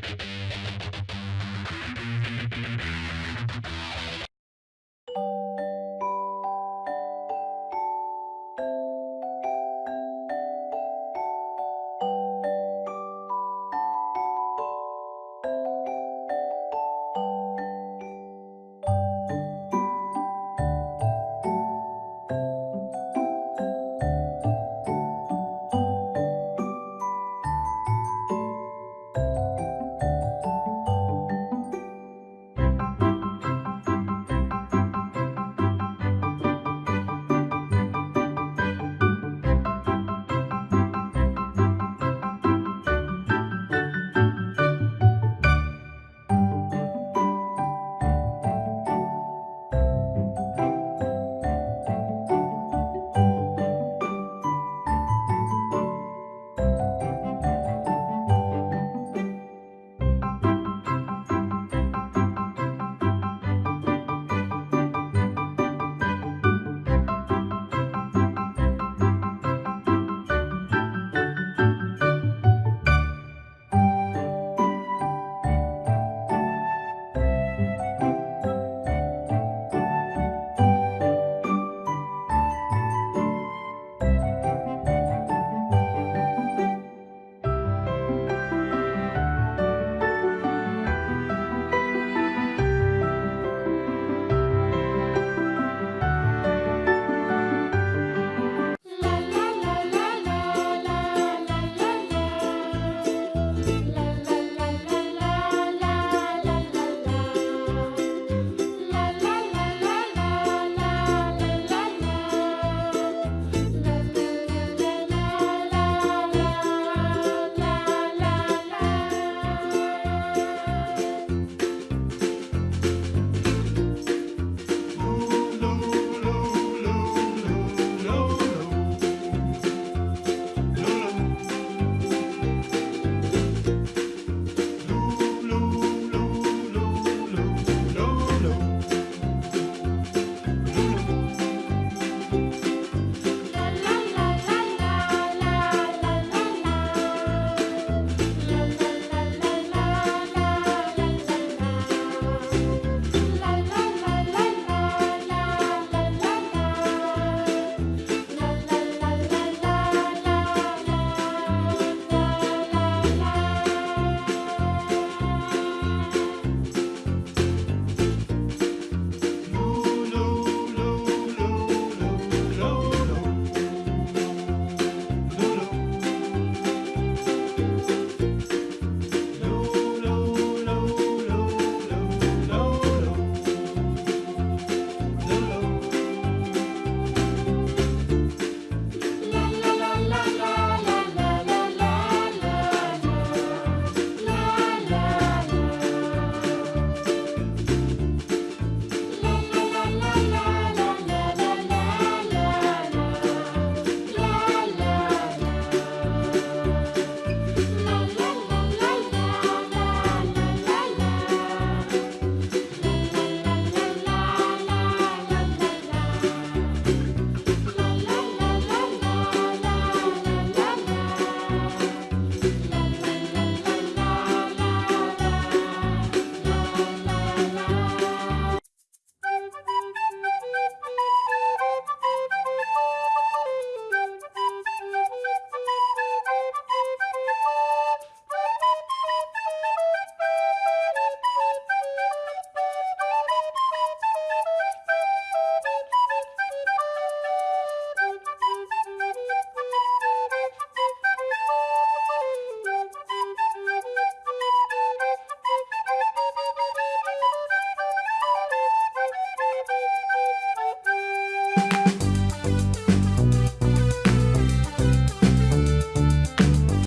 Bye.